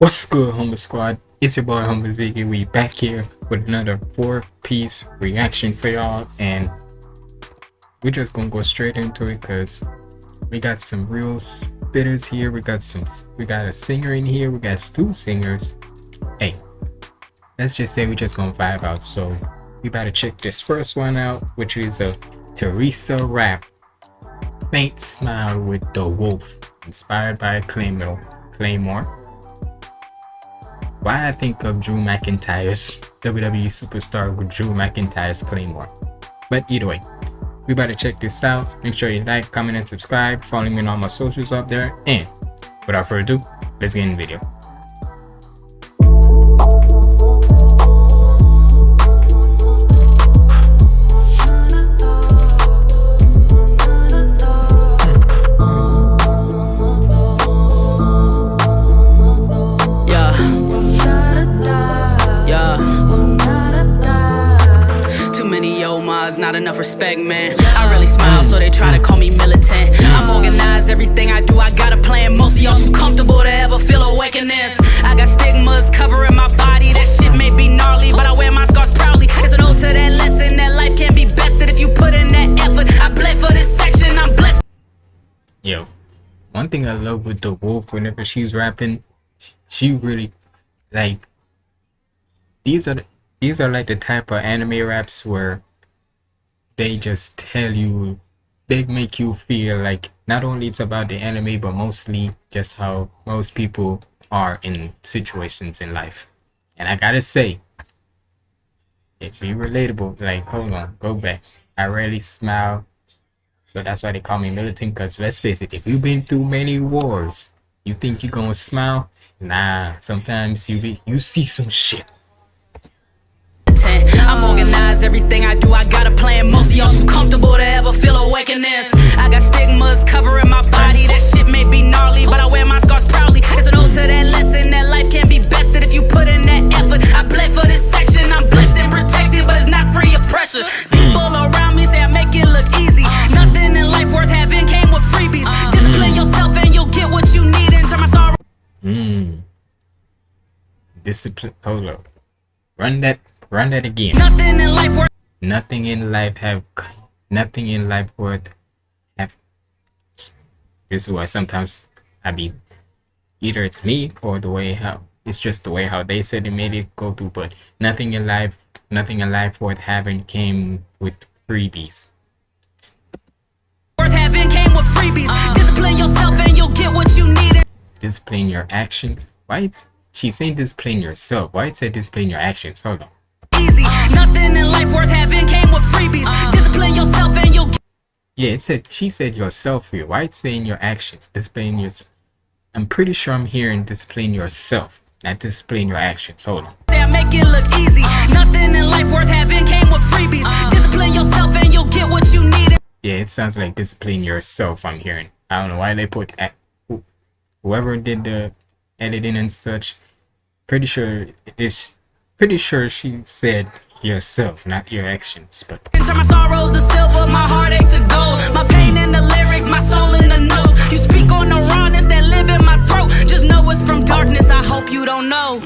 What's good, Humble Squad? It's your boy Humble Ziggy. We back here with another four-piece reaction for y'all, and we're just gonna go straight into it because we got some real spitters here. We got some, we got a singer in here. We got two singers. Hey, let's just say we just gonna vibe out. So we better check this first one out, which is a Teresa rap. Faint smile with the wolf, inspired by Claymore. Claymore why I think of Drew McIntyre's WWE superstar with Drew McIntyre's Claymore. But either way, we better check this out. Make sure you like, comment, and subscribe. Follow me on all my socials up there. And without further ado, let's get in the video. Not enough respect, man. I really smile, so they try to call me militant. I'm organized, everything I do, I got a plan. Most of y'all too comfortable to ever feel awakeness. I got stigmas covering my body, that shit may be gnarly, but I wear my scars proudly. It's an ode to that lesson that life can be bested if you put in that effort. I bled for this section, I'm blessed. Yo, one thing I love with the wolf whenever she's rapping, she really like these are these are like the type of anime raps where they just tell you they make you feel like not only it's about the anime but mostly just how most people are in situations in life. And i gotta say it be relatable. Like hold on go back. I rarely smile so that's why they call me militant because let's face it if you've been through many wars you think you're gonna smile? Nah sometimes you be you see some shit I'm organized, everything I do, I got a plan. Most of y'all too comfortable to ever feel awakeness. I got stigmas covering my body, that shit may be gnarly, but I wear my scars proudly. It's an ode to that lesson that life can be bested if you put in that effort. I bled for this section, I'm blessed and protected, but it's not free of pressure. People around me say I make it look easy. Nothing in life worth having came with freebies. Discipline yourself and you'll get what you need and turn my sorrow. Mmm. Discipline. Hold up. Run that Run that again. Nothing in life worth. Nothing in life have. Nothing in life worth. Have. This is why sometimes I be. Either it's me or the way how it's just the way how they said it made it go through. But nothing in life, nothing in life worth having came with freebies. Worth having came with freebies. Uh. Discipline yourself and you'll get what you need. Discipline your actions. Right? She's saying discipline yourself. Why it said discipline your actions? Hold on easy. Nothing in life worth having came with freebies. Discipline yourself and you'll. Yeah, it said she said yourself here. Why it's saying your actions, discipline your. I'm pretty sure I'm hearing discipline yourself, not discipline your actions. Hold on. Make it look easy. Nothing in life worth having came with freebies. Discipline yourself and you'll get what you need. Yeah, it sounds like discipline yourself. I'm hearing. I don't know why they put whoever did the editing and such. Pretty sure it's Pretty sure she said yourself, not your actions, but my sorrows to silver, my heartache to gold, my pain in the lyrics, my soul in the notes. You speak on the rawness that live in my throat. Just know it's from darkness. I hope you don't know.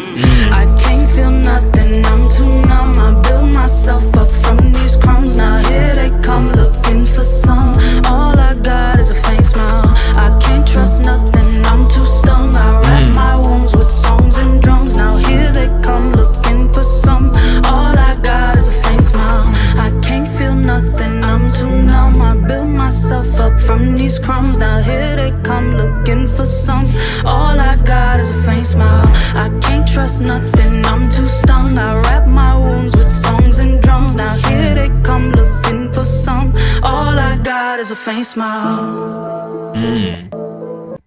I can't feel nothing. I'm too numb. I build myself up from these crumbs. Now here they come looking for some. All I got is a faint smile. I can't trust nothing. I'm too stung. I wrap my wounds with songs and drums. Now here they come looking for some. All I got a faint smile. I can't feel nothing, I'm too numb. I build myself up from these crumbs. Now here they come looking for some. All I got is a faint smile. I can't trust nothing, I'm too stung. I wrap my wounds with songs and drums. Now here they come looking for some. All I got is a faint smile. Mm.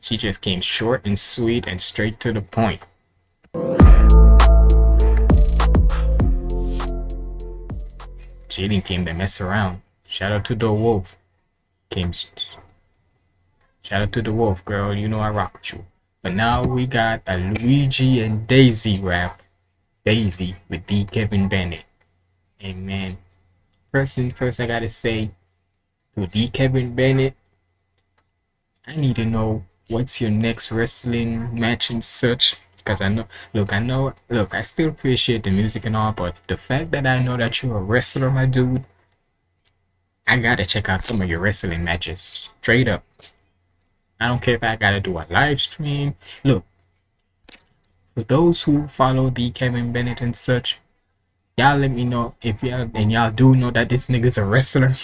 She just came short and sweet and straight to the point. Jaden came to mess around. Shout out to the wolf. Came. Shout out to the wolf, girl. You know I rock with you. But now we got a Luigi and Daisy rap. Daisy with D. Kevin Bennett. Amen. first thing first, I gotta say to D. Kevin Bennett, I need to know what's your next wrestling match and such because I know, look, I know, look, I still appreciate the music and all, but the fact that I know that you're a wrestler, my dude, I gotta check out some of your wrestling matches straight up. I don't care if I gotta do a live stream. Look, for those who follow the Kevin Bennett and such, y'all let me know if y'all and y'all do know that this nigga's a wrestler.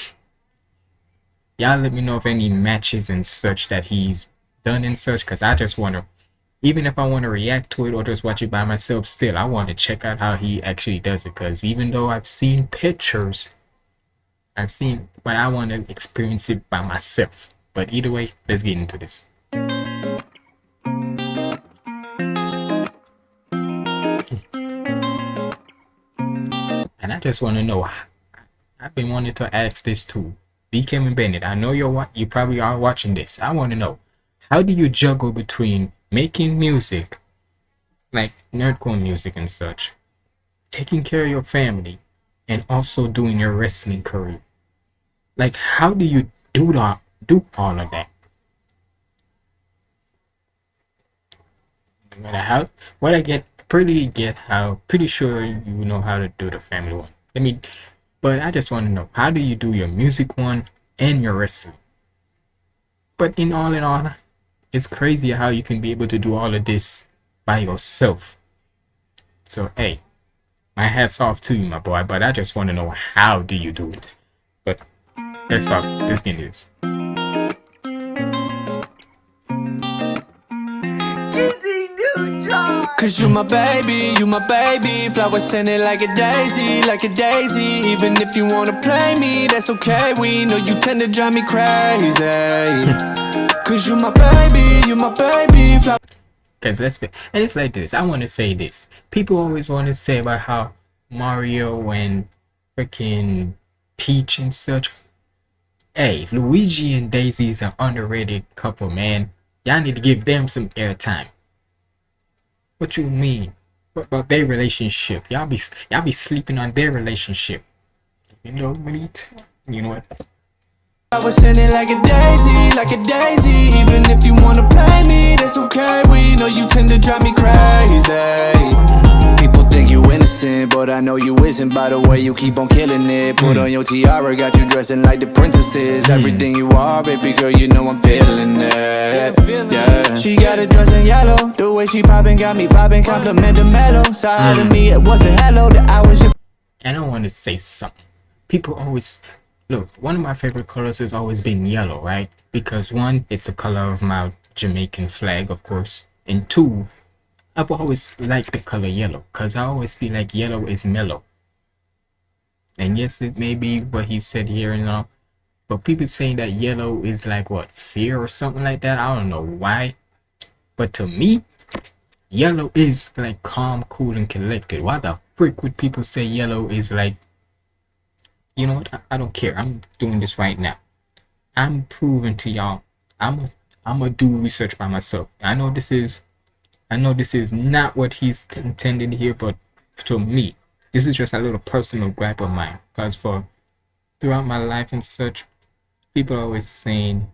y'all let me know if any matches and such that he's done and such, because I just want to even if I want to react to it or just watch it by myself, still I want to check out how he actually does it. Because even though I've seen pictures, I've seen, but I want to experience it by myself. But either way, let's get into this. Hmm. And I just want to know. I've been wanting to ask this too. D. Kevin Bennett, I know you're you probably are watching this. I want to know how do you juggle between making music, like nerdcore music and such, taking care of your family, and also doing your wrestling career. Like, how do you do that? Do all of that? What I get, pretty get how, pretty sure you know how to do the family one. I mean, but I just want to know how do you do your music one and your wrestling? But in all in all, it's crazy how you can be able to do all of this by yourself. So hey, my hat's off to you, my boy. But I just want to know how do you do it. But let's stop. Let's get this. Cause you my baby, you my baby Flowers scented like a daisy, like a daisy Even if you wanna play me, that's okay We know you tend to drive me crazy Cause you my baby, you my baby. Cause let's be, and it's like this. I want to say this. People always want to say about how Mario and freaking Peach and such. Hey, Luigi and Daisy is an underrated couple, man. Y'all need to give them some airtime. What you mean? What about their relationship? Y'all be y'all be sleeping on their relationship. You know what? You know what? I was sending like a daisy, like a daisy. Even if you wanna play me, that's okay. We know you tend to drive me crazy. People think you innocent, but I know you isn't. By the way you keep on killing it. Put on your tiara, got you dressing like the princesses. Mm. Everything you are, baby girl, you know I'm feeling it. Yeah, she got a dress in yellow. The way she popping got me vibing. Compliment the mellow. Side of mm. me, it was a hello. The hours you I don't want to say something. People always Look, one of my favorite colors has always been yellow, right? Because one, it's the color of my Jamaican flag, of course. And two, I've always liked the color yellow because I always feel like yellow is mellow. And yes, it may be what he said here and all, but people saying that yellow is like what fear or something like that. I don't know why, but to me, yellow is like calm, cool, and collected. Why the frick would people say yellow is like you know what? I, I don't care. I'm doing this right now. I'm proving to y'all. I'm a, I'm gonna do research by myself. I know this is, I know this is not what he's intended here, but to me, this is just a little personal gripe of mine. Cause for throughout my life and such, people are always saying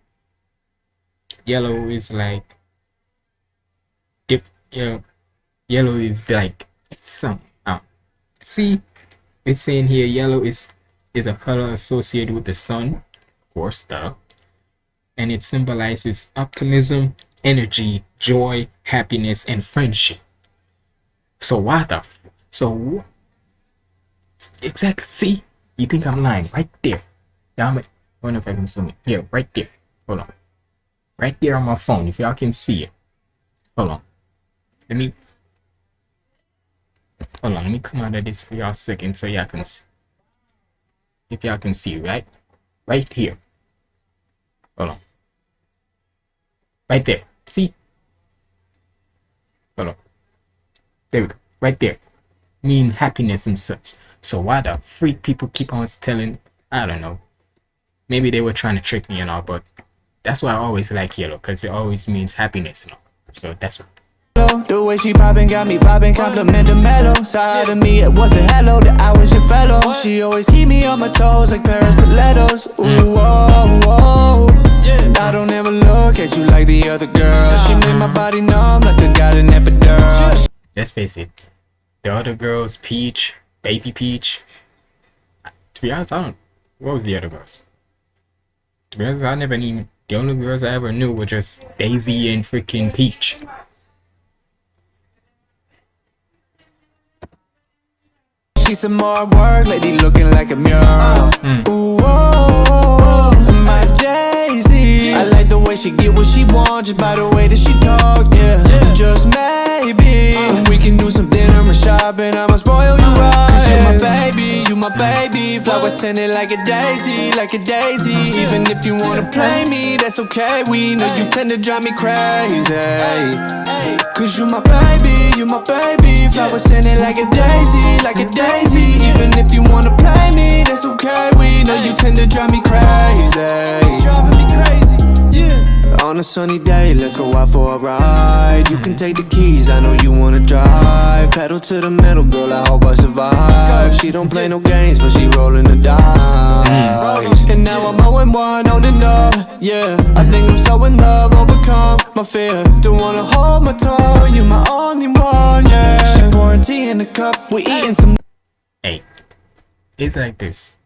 yellow is like, dip, you know, yellow is like some. Uh, see, it's saying here yellow is is a color associated with the sun, of course, duh. And it symbolizes optimism, energy, joy, happiness, and friendship. So why the so exactly see? You think I'm lying right there. Damn it. I know if I can zoom it. Yeah, right there. Hold on. Right there on my phone, if y'all can see it. Hold on. Let me hold on, let me come out of this for y'all a second so y'all can see if y'all can see right? Right here. Hold on. Right there. See? Hold on. There we go. Right there. Mean happiness and such. So why the freak people keep on telling i don't know. Maybe they were trying to trick me and all but that's why i always like yellow because it always means happiness and all. So that's what the way she poppin' got me vibing, compliment the mellow Side of me, it was a hello, that I was your fellow She always keep me on my toes like Paris stilettos Ooh, mm. whoa, whoa I don't ever look at you like the other girl. She made my body numb like I got an epidural. let's face it, the other girls, Peach, Baby Peach. To be honest, I don't. What was the other girls? To be honest, I never even. The only girls I ever knew were just Daisy and freaking Peach. She's some more work, lady looking like a mural. Mm. Ooh, oh, my Daisy. I like the way she get what she wants, just by the way that she talk, yeah. Just maybe uh. we can do some dinner and shopping. I'ma spoil you uh. right. Cause you my baby, you my uh. baby. Flowers scented like a daisy, like a daisy. Even if you wanna play me, that's okay. We know you tend to drive me crazy. Cause you my baby, you my baby. Flowers in it like a daisy, like a daisy. Even if you wanna play me, that's okay. We know you tend to drive me crazy. Driving me crazy, yeah. On a sunny day, let's go out for a ride. You can take the keys, I know you wanna drive. Pedal to the metal, girl, I hope I survive. She don't play no games, but she rolling the dice. And now I'm 0 1 on and up, yeah. I think I'm so in love, overcome my fear. Don't wanna hold my tongue, you're my only one, yeah. She pouring tea in the cup, we eating some. Hey, it's like this.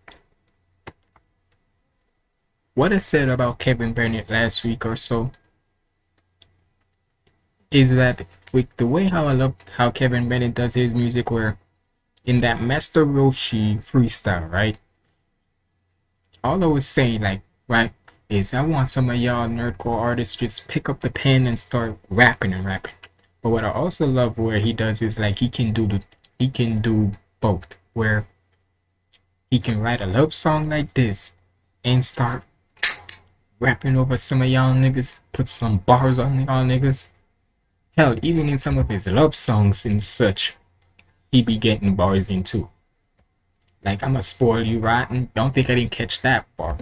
What I said about Kevin Bennett last week or so is that with the way how I love how Kevin Bennett does his music, where in that Master Roshi freestyle, right? All I was saying, like, right, is I want some of y'all nerdcore artists just pick up the pen and start rapping and rapping. But what I also love where he does is like he can do the he can do both, where he can write a love song like this and start rapping over some of y'all niggas, put some bars on y'all niggas. Hell, even in some of his love songs and such, he be getting bars in too. Like I'ma spoil you rotten. Don't think I didn't catch that bar.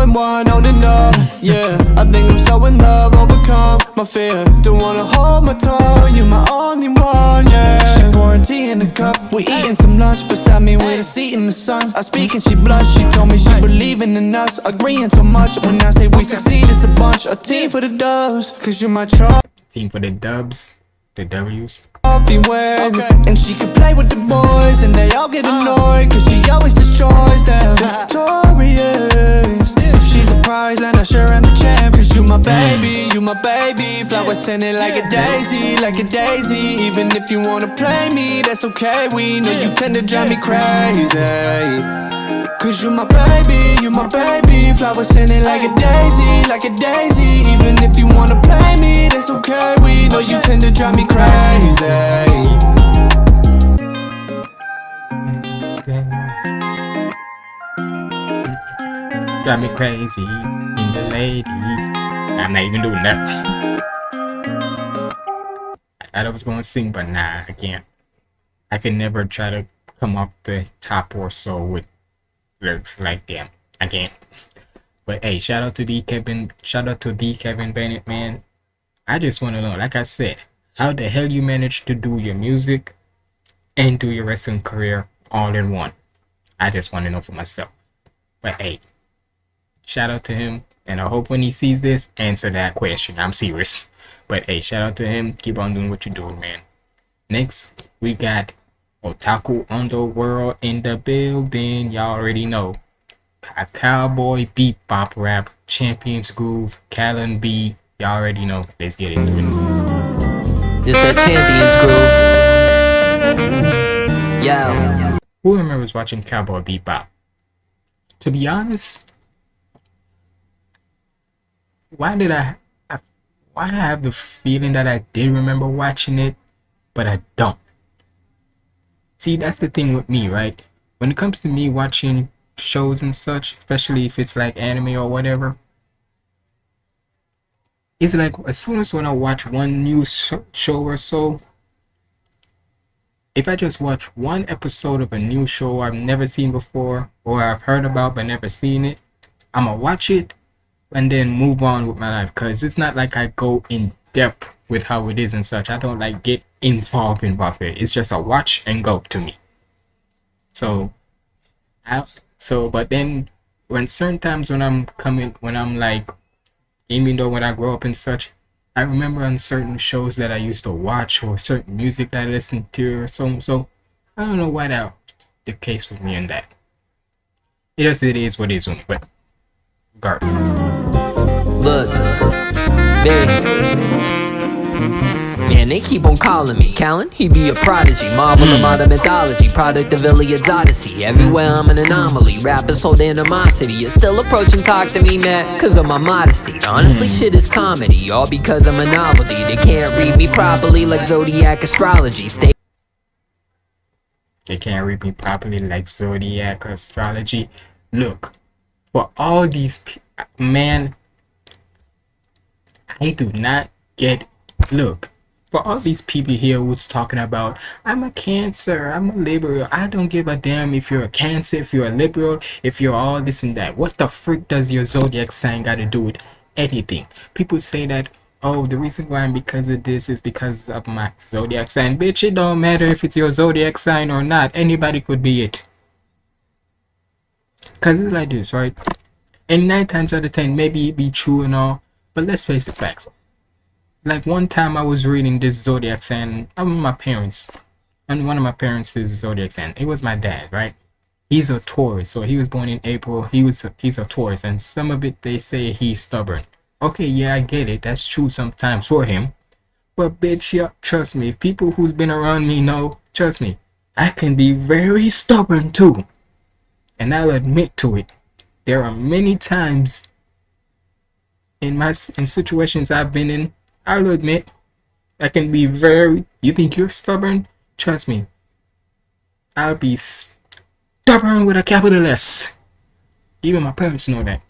When one on and up, yeah. I think I'm so in love, overcome my fear. Don't wanna hold my tongue, you're my only one, yeah. She pouring tea in the cup, we eating some lunch beside me with a seat in the sun. I speak and she blush, she told me she believing in us, agreeing so much. When I say we succeed, it's a bunch, a team for the dubs, cause you're my trophy. Team for the dubs, the W's. Beware. And she can play with the boys and they all get uh. annoyed Cause she always destroys them Victorious If she's a prize then I sure am the champ. Cause you my baby, you my baby. Flowers sending like a daisy, like a daisy. Even if you wanna play me, that's okay. We know you tend to drive me crazy. Cause you my baby, you my baby. Flowers sending like a daisy, like a daisy. Even if you wanna play me, that's okay. We know you tend to drive me crazy Drive me crazy in the lady. I'm not even doing that. I thought I was gonna sing, but nah, I can't. I can never try to come up the top or so with lyrics like them. I can't. But hey, shout out to the Kevin. Shout out to the Kevin Bennett, man. I just want to know, like I said, how the hell you managed to do your music and do your wrestling career all in one. I just want to know for myself. But hey, shout out to him, and I hope when he sees this, answer that question. I'm serious. But hey, shout out to him. Keep on doing what you're doing, man. Next, we got Otaku Underworld in the building. Y'all already know. A cowboy bebop rap, Champions Groove, Callan B. Y'all already know. Let's get into it. This that champions groove. Yo. Who remembers watching Cowboy Bebop? To be honest, why did I, I why I have the feeling that I did remember watching it, but I don't. See, that's the thing with me, right? When it comes to me watching shows and such, especially if it's like anime or whatever, it's like as soon as when I watch one new sh- show or so, if I just watch one episode of a new show I've never seen before or I've heard about but never seen it, I'ma watch it and then move on with my life because it's not like I go in depth with how it is and such. I don't like get involved in it. It's just a watch and go to me. So, I, so but then when certain times when I'm coming when I'm like even though when I grow up and such, I remember on certain shows that I used to watch or certain music that I listened to or so so I don't know why that the case with me and that. It is it is what it is with me, but regardless. Look, man. Man, they keep on calling me Callan, he be a prodigy. Marvel of modern mythology. Product of Iliad's Odyssey. Everywhere I'm an anomaly. Rappers hold animosity. You're still approaching. Talk to me, man Cause of my modesty. Honestly, mm. shit is comedy. All because I'm a novelty They can't read me properly Like zodiac astrology. Stay They can't read me properly like zodiac astrology. Look, for all these man, I do not get. Look, for all these people here who's talking about, I'm a Cancer, I'm a Libra. I don't give a damn if you're a Cancer, if you're a Libra, if you're all this and that. What the frick does your zodiac sign got to do with anything? People say that. Oh, the reason why I'm because of this is because of my zodiac sign. Bitch, it don't matter if it's your zodiac sign or not. Anybody could be it. Cause it's like this, right? And nine times out of ten, maybe it be true and all, but let's face the facts. Like one time I was reading this zodiac sign, I'm with my parents, and one of my parents is zodiac sign. It was my dad, right? He's a Taurus, so he was born in April. He was a, he's a Taurus, and some of it they say he's stubborn. Okay, yeah, I get it. That's true sometimes for him. But bitch, yeah, trust me. If people who's been around me know, trust me, I can be very stubborn too and I'll admit to it. There are many times in my in situations I've been in, I'll admit I can be very. You think you're stubborn? Trust me. I'll be stubborn with a capital S. Even my parents know that.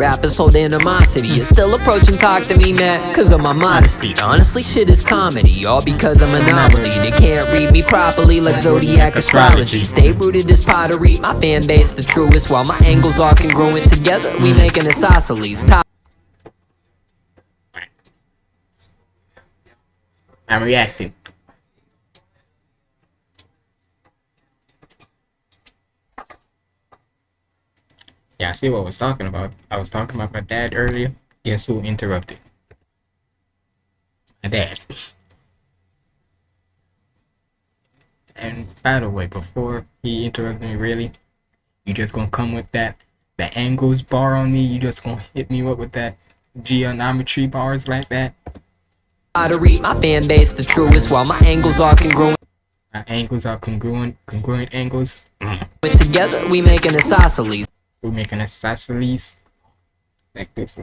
Rappers hold animosity. You're still approaching talk to me, man Cause of my modesty. Honestly, shit is comedy All because I'm an anomaly. They can't read me properly Like zodiac astrology. Stay rooted as pottery. My fan base the truest While my angles are congruent together. We mm. make an isosceles. Top I'm reacting. Yeah, I see what I was talking about. I was talking about my dad earlier. Guess who interrupted? My dad. And by the way, before he interrupted me, really, you just gonna come with that the angles bar on me? You just gonna hit me up with that geometry bars like that? pottery My fan base the truest While my angles are congruent My angles are congruent, congruent angles. Mm. together We make an isosceles We're making a isosceles like this.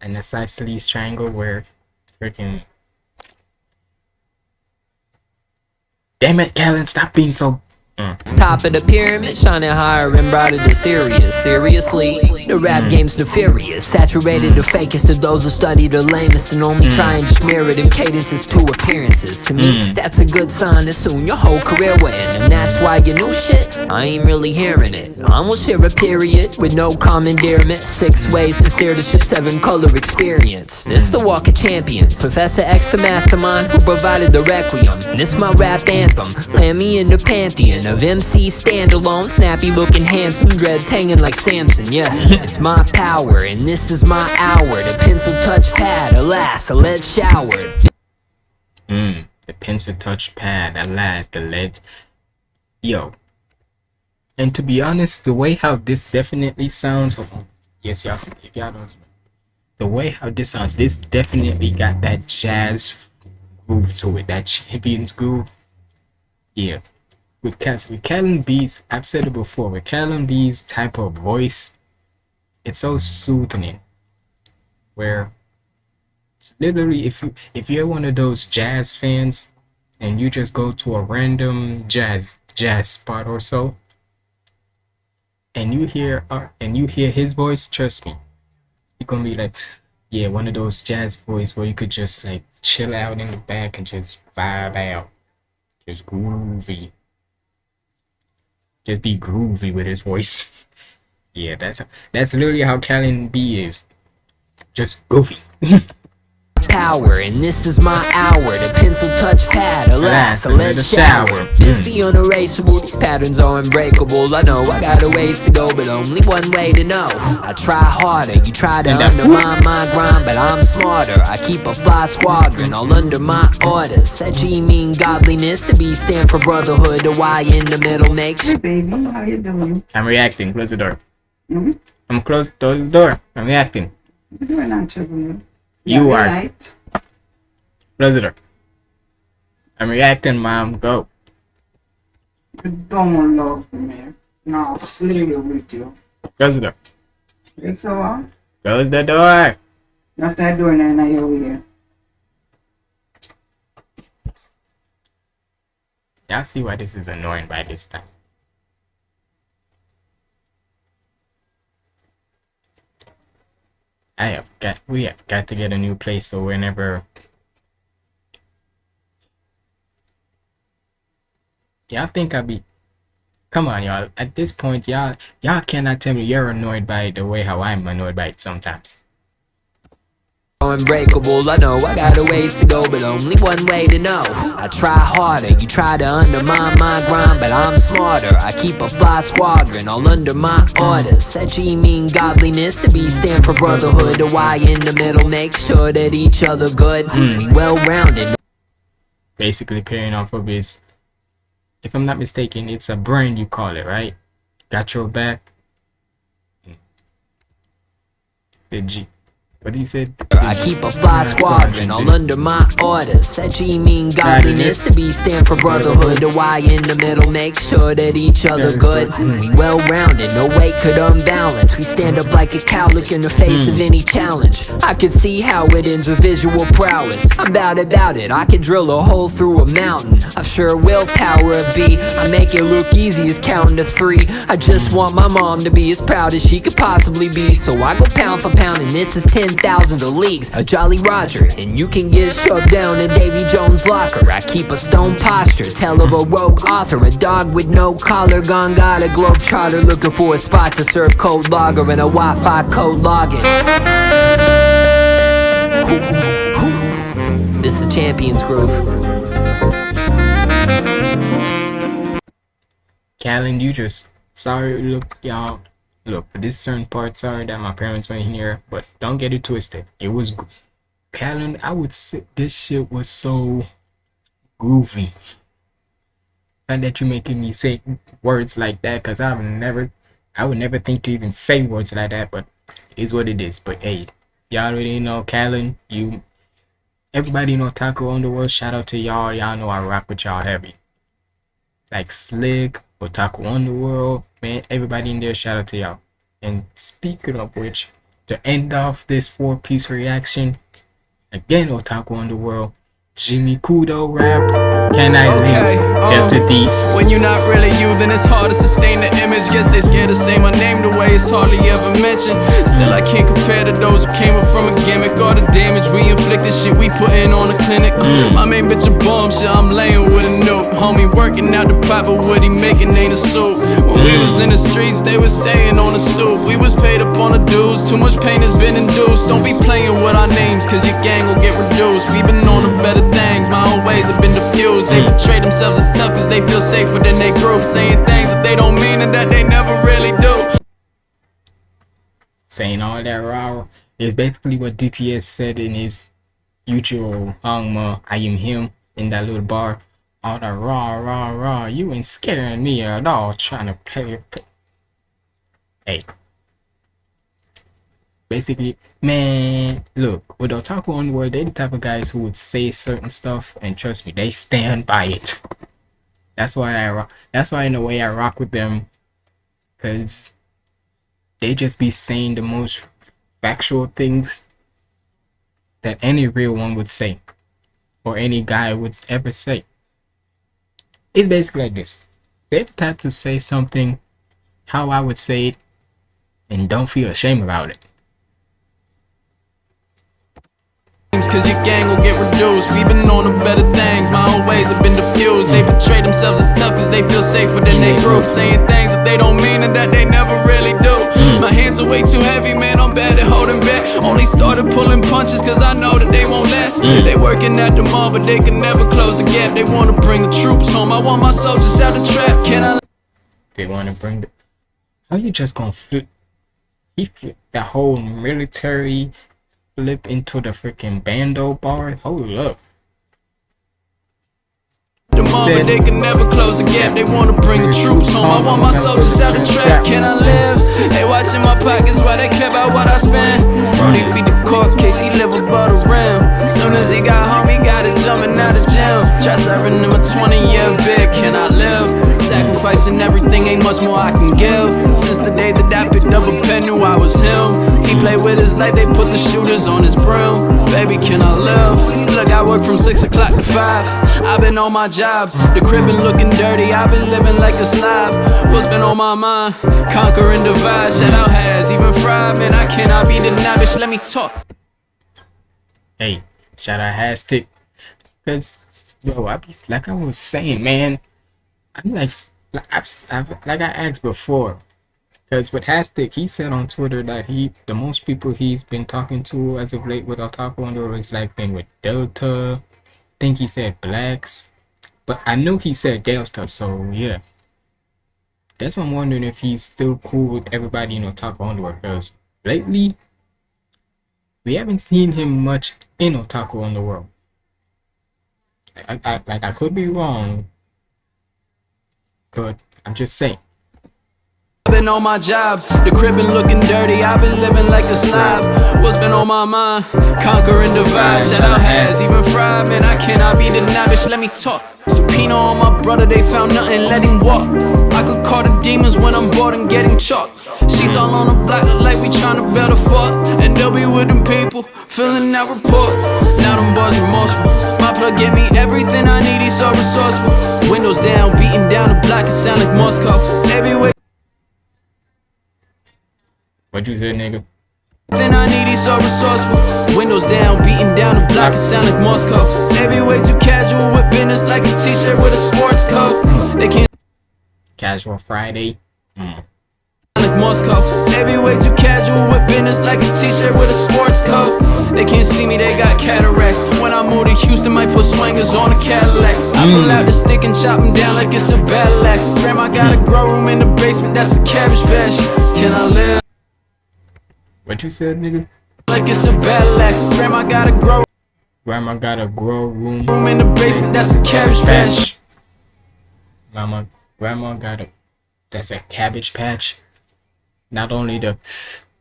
An isosceles triangle where freaking. Damn it, Callan, stop being so. Mm. Top of the pyramid, shining higher and brighter than Sirius. Seriously, the rap game's nefarious. Saturated the fakest to those who study the lamest and only try and smear it in cadences to appearances. To me, that's a good sign that soon your whole career will end. And that's why your new shit, I ain't really hearing it. I almost hear a period with no commandeerment. Six ways to steer the ship, seven color experience. This is the walk of champions. Professor X, the mastermind who provided the requiem. This my rap anthem. Land me in the pantheon of MC standalone. Snappy looking handsome, dreads hanging like Samson. Yeah, it's my power, and this is my hour. The pencil touch pad, alas, a lead shower. Mm, the pencil touch pad, alas, the ledge. Yo. And to be honest, the way how this definitely sounds, hold on. yes, y'all, if y'all don't, the way how this sounds, this definitely got that jazz groove to it, that champions groove. Yeah. With Cas with I've said it before, with Callan B's type of voice, it's so soothing. Where literally if you if you're one of those jazz fans and you just go to a random jazz jazz spot or so and you hear uh, and you hear his voice trust me you're gonna be like yeah one of those jazz voice where you could just like chill out in the back and just vibe out just groovy just be groovy with his voice. Yeah that's that's literally how Callan B is. Just groovy power And this is my hour The pencil touch pad Alas, so let's shower It's the unerasable These patterns are unbreakable I know I got a ways to go But only one way to know I try harder You try to undermine my grind But I'm smarter I keep a fly squadron All under my orders Said G mean godliness To be stand for brotherhood The Y in the middle makes Hey baby, how you doing? I'm reacting. Close the door. Mm-hmm. I'm close the door. I'm reacting. You're doing actually. You Yeah, are. Light. Close the door. I'm reacting, mom. Go. You don't love me. No, slay with you. Close the door. It's so on. Close the door. Not that door now, now you're here. Y'all see why this is annoying by this time. I have got we have got to get a new place so whenever Y'all think I'll be Come on y'all. At this point y'all y'all cannot tell me you're annoyed by the way how I'm annoyed by it sometimes. Unbreakable I know I got a ways to go But only one way to know. I try harder You try to undermine my grind But I'm smarter. I keep a fly squadron All under my orders G mean godliness To be stand for brotherhood. The Y in the middle Make sure that each other good. Hmm. We well-rounded. Basically pairing off of his if I'm not mistaken, it's a brand you call it, right? Got your back. Hmm. The G what he say? I keep a fly squadron all under my orders. Said G mean godliness to be stand for brotherhood. The Y in the middle, make sure that each other's good. We well rounded, no weight could unbalance. We stand up like a cowlick in the face of any challenge. I can see how it ends with visual prowess. I'm bout about it, I can drill a hole through a mountain. I've sure willpower a beat. I make it look easy as counting to three. I just want my mom to be as proud as she could possibly be. So I go pound for pound, and this is 10 thousands of leagues. A Jolly Roger, and you can get shoved down in Davy Jones' locker. I keep a stone posture, tell of a rogue author. A dog with no collar, gone got a globe trotter looking for a spot to serve cold lager and a Wi Fi code login. This the Champions Groove. Callan, you just sorry look y'all look this certain part sorry that my parents weren't here, but don't get it twisted. It was Callan, I would say this shit was so groovy. And that you're making me say words like that because I would never I would never think to even say words like that, but it is what it is. But hey, y'all already know Callan, you everybody know Otaku Underworld, shout out to y'all. Y'all know I rock with y'all heavy. Like Slick, Otaku Underworld, man, everybody in there, shout out to y'all. And speaking of which, to end off this four piece reaction, again, Otaku Underworld, Jimmy Kudo rap. Can I Okay, leave um, to these? When you're not really you, then it's hard to sustain the image. Guess they scared to say my name the way it's hardly ever mentioned. Still, I can't compare to those who came up from a gimmick. All the damage we inflicted, shit we putting on the clinic. My main bitch a bomb, shit I'm laying with a nuke. Homie working out the pipe, but what he making ain't a soup. When we was in the streets, they was staying on the stoop. We was paid up on the dues, too much pain has been induced. Don't be playing with our names, cause your gang will get reduced. We been on to better things, my own ways have been diffused. They hmm. portray themselves as tough cause they feel safer than they group. Saying things that they don't mean and that they never really do. saying all that raw is basically what DPS said in his YouTube Hangma I am him in that little bar. All that raw raw raw you ain't scaring me at all trying to play Hey Basically, man, look, with Otaku Underworld, they're the type of guys who would say certain stuff, and trust me, they stand by it. That's why I rock. That's why in a way I rock with them, cause they just be saying the most factual things that any real one would say or any guy would ever say. It's basically like this. They're the type to say something how I would say it and don't feel ashamed about it. Cause your gang will get reduced. We been on to better things, my own ways have been diffused. They portray themselves as tough cause they feel safer than they group. Saying things that they don't mean and that they never really do. My hands are way too heavy, man. I'm bad at holding back. Only started pulling punches cause I know that they won't last. They working at the mall, but they can never close the gap. They wanna bring the troops home. I want my soldiers out the trap. Can I? They want to bring the. How you just gonna flip? He flipped the whole military flip into the freaking bando bar. Hold up. The moment they can never close the gap. They wanna bring the troops home. I want my soldiers out the trap. Can I live? They watching my pockets while they care about what I spend. Brody beat the court case, he live above the rim. Soon as he got home, he got it jumping out the gym. Try serving him a 20 year bid. Can I live? Sacrificing everything, ain't much more I can give. Since the day that I picked up a played with his life, they put the shooters on his broom Baby, can I live? Look, I work from 6 o'clock to 5. I've been on my job, the crib been looking dirty. I've been living like a slob. What's been on my mind? Conquer and divide, shout out has even fried. Man, I cannot be denied, bitch, let me talk. Hey, shout out Hastic. Cause yo, I be like I was saying, man. I'm like like I've, I've, like I asked before. Cause with Hastic, he said on Twitter that he the most people he's been talking to as of late with Otaku Under is like been with Delta. I think he said blacks. But I know he said Delta, so yeah. That's why I'm wondering if he's still cool with everybody in Otaku Underworld. Because lately, we haven't seen him much in Otaku Underworld. I, I, like I could be wrong, but I'm just saying. Been on my job, the crib been looking dirty. I've been living like a slob. What's been on my mind? Conquer and divide. Shout out has even fried, man. I cannot be denied, bitch. Let me talk. Subpoena on my brother, they found nothing, let him walk. I could call the demons when I'm bored and getting chalk. Sheets all on the block, like we tryna build a fort. And they'll be with them people, filling out reports. Now them boys remorseful. My plug gave me everything I need, he's so resourceful. Windows down, beating down the block, it sound like Moscow. Wait. What you say, nigga? Then I need he's so resourceful. Windows down, beating down the block, it sound like Moscow. They be way too casual with business like a t-shirt with a sports coat. They can't Casual Friday. Mm. like Moscow. They way too casual with business like a t-shirt with a sports coat. They can't see me, they got cataracts. When I move to Houston, might put swingers on a Cadillac. I pull out the stick and chop them down like it's a battle axe. Grandma got a grow room in the basement, that's a cabbage patch. Can I live? What you said, nigga? Like it's a axe. Grandma got a grow Grandma got a grow room. room in the basement, that's a cabbage patch. Mama, grandma got a. That's a cabbage patch. Not only the,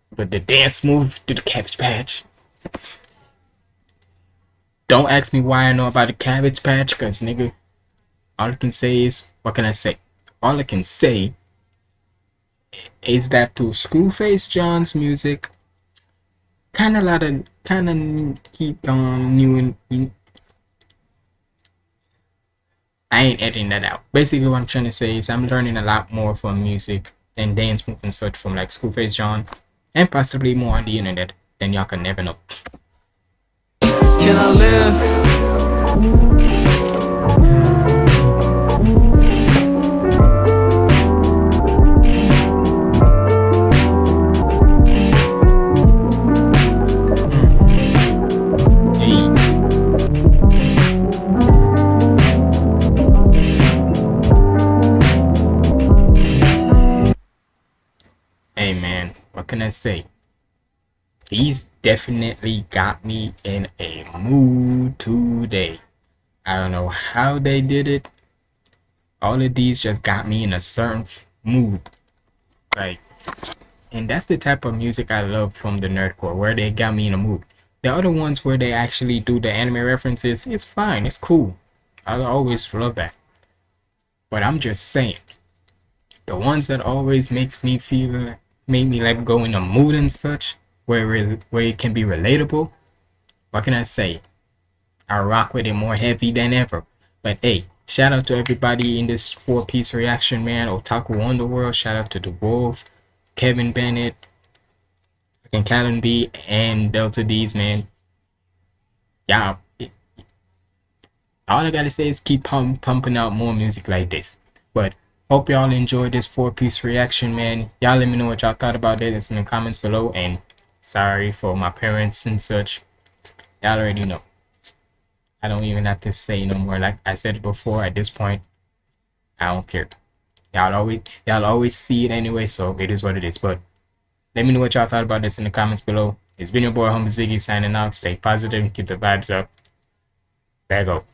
but the dance move to the cabbage patch. Don't ask me why I know about the cabbage patch, cause nigga, all I can say is, what can I say? All I can say is that to Screwface John's music, kind of lot of, kind of keep on new and I ain't editing that out. Basically, what I'm trying to say is I'm learning a lot more from music and dance move and such from like Screwface John, and possibly more on the internet than y'all can never know. Can I live? Can I say? These definitely got me in a mood today. I don't know how they did it. All of these just got me in a certain mood. Like, and that's the type of music I love from the nerdcore, where they got me in a mood. The other ones where they actually do the anime references, it's fine, it's cool. I always love that. But I'm just saying, the ones that always makes me feel, make me like go in a mood and such, where it, where it can be relatable. What can I say? I rock with it more heavy than ever. But hey, shout out to everybody in this four piece reaction, man. Otaku Underworld, shout out to The Wolf, Kevin Bennett, and Callan B, and Delta D's, man. Yeah. All I gotta say is keep pump, pumping out more music like this. But hope y'all enjoyed this four piece reaction, man. Y'all let me know what y'all thought about it in the comments below. And sorry for my parents and such. Y'all already know. I don't even have to say no more. Like I said before, at this point, I don't care. Y'all always y'all always see it anyway, so it is what it is. But let me know what y'all thought about this in the comments below. It's been your boy Humble Ziggy signing out. Stay positive and keep the vibes up. Back up.